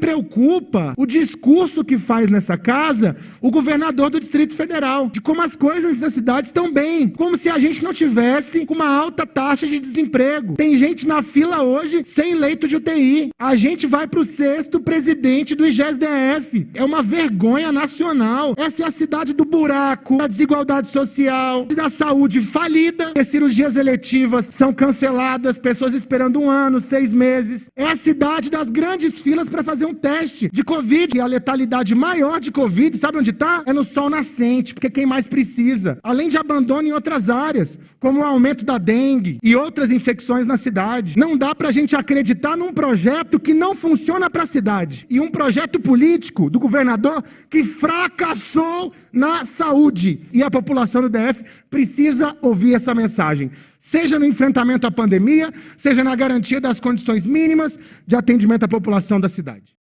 preocupa o discurso que faz nessa casa o governador do Distrito Federal, de como as coisas nessa cidade estão bem, como se a gente não tivesse uma alta taxa de desemprego. Tem gente na fila hoje sem leito de UTI. A gente vai para o sexto presidente do IGESDF. É uma vergonha nacional. Essa é a cidade do buraco, da desigualdade social, da saúde falida, as cirurgias eletivas são canceladas, pessoas esperando um ano, seis meses. É a cidade das grandes filas para fazer um teste de Covid. E a letalidade maior de Covid, sabe onde está? É no sol nascente, porque quem mais precisa. Além de abandono em outras áreas, como o aumento da dengue e outras infecções na cidade. Não dá para a gente acreditar num projeto que não funciona para a cidade. E um projeto político do governador que fracassou na saúde. E a população do DF precisa ouvir essa mensagem seja no enfrentamento à pandemia, seja na garantia das condições mínimas de atendimento à população da cidade.